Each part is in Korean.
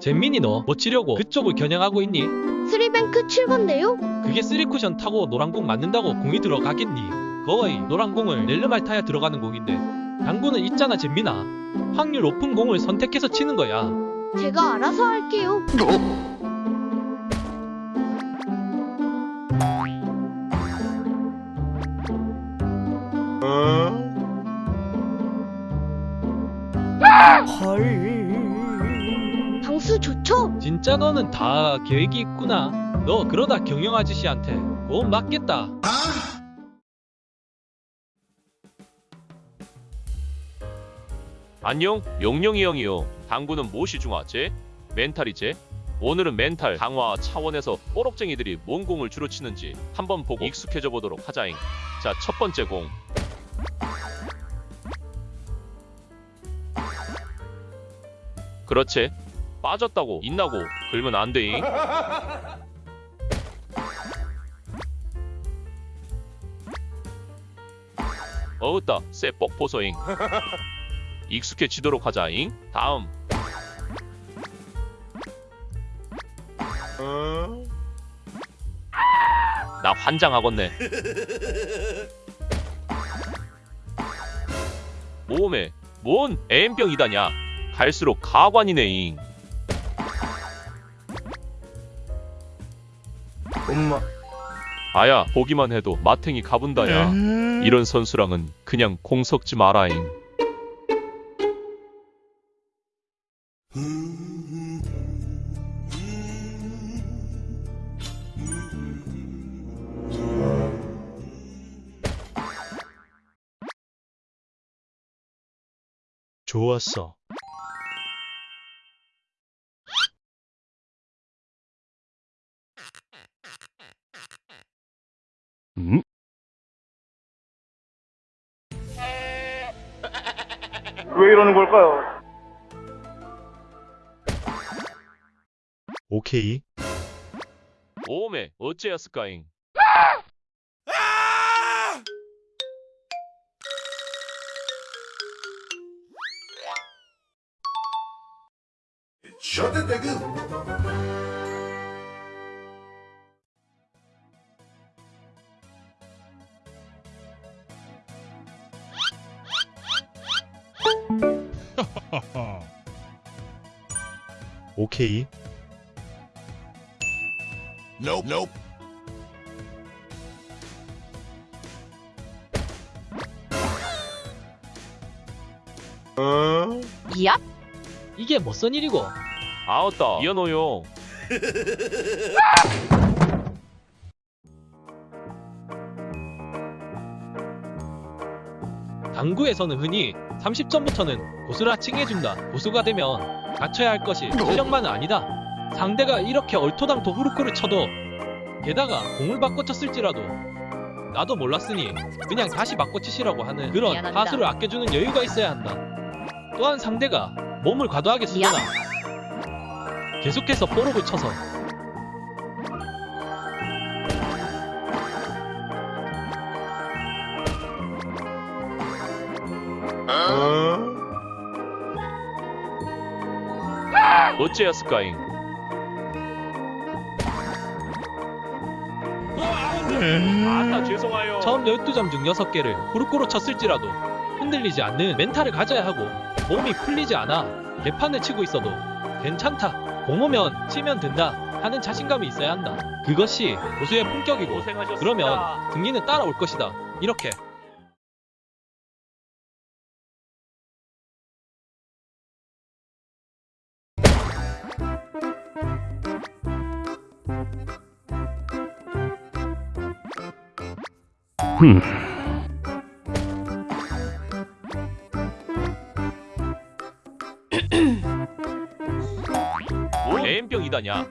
잼민이 너 뭐 치려고 그쪽을 겨냥하고 있니? 스리뱅크 7번데요? 그게 쓰리쿠션 타고 노란공 맞는다고 공이 들어가겠니? 거의 노란공을 렐르말타야 들어가는 공인데 당구는 있잖아 잼민아 확률 높은 공을 선택해서 치는 거야 제가 알아서 할게요. 방수 좋죠? 진짜 너는 다 계획이 있구나. 너 그러다 경영 아저씨한테 공 맞겠다. 안녕 용룡이 형이요. 당구는 무엇이 중요하지? 멘탈이지? 오늘은 멘탈 강화 차원에서 뽀록쟁이들이 뭔 공을 주로 치는지 한번 보고 익숙해져 보도록 하자잉. 자 첫 번째 공. 그렇지 빠졌다고 있나고 걸면 안 돼잉 어으따 쎄뻑 보소잉 익숙해지도록 하자잉. 다음. 나 환장하겠네. 모험에 뭔 애엠병이다냐. 갈수록 가관이네잉. 엄마. 아야 보기만 해도 마탱이 가분다야. 이런 선수랑은 그냥 공 섞지 마라잉. 좋았어 왜 이러는 걸까요? 오케이 모험에 어째였을까잉. 오케이 Nope. Nope. 미야? 이게 뭐선 일이고 아웃다 이현호요. 당구에서는 흔히 30점부터는 고수라 칭해준다. 고수가 되면 갖춰야 할 것이 실력만은 아니다. 상대가 이렇게 얼토당토 후루코를 쳐도 게다가 공을 바꿔 쳤을지라도 나도 몰랐으니 그냥 다시 바꿔 치시라고 하는 그런 미안합니다. 하수를 아껴주는 여유가 있어야 한다. 또한 상대가 몸을 과도하게 쓰거나 계속해서 뽀록을 쳐서 어째였을까잉. 아따 죄송해요. 처음 12점 중 6개를 후루코로 쳤을지라도 흔들리지 않는 멘탈을 가져야 하고 몸이 풀리지 않아 개판을 치고 있어도 괜찮다 공 오면 치면 된다 하는 자신감이 있어야 한다 그것이 고수의 품격이고. 그러면 등기는 따라올 것이다 이렇게 뭘 애엠병이다냐.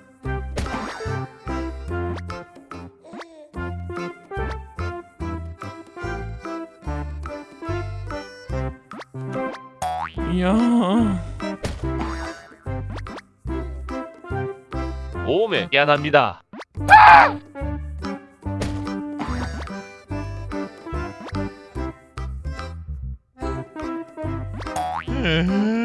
야. 모험에 미안합니다. Hmm.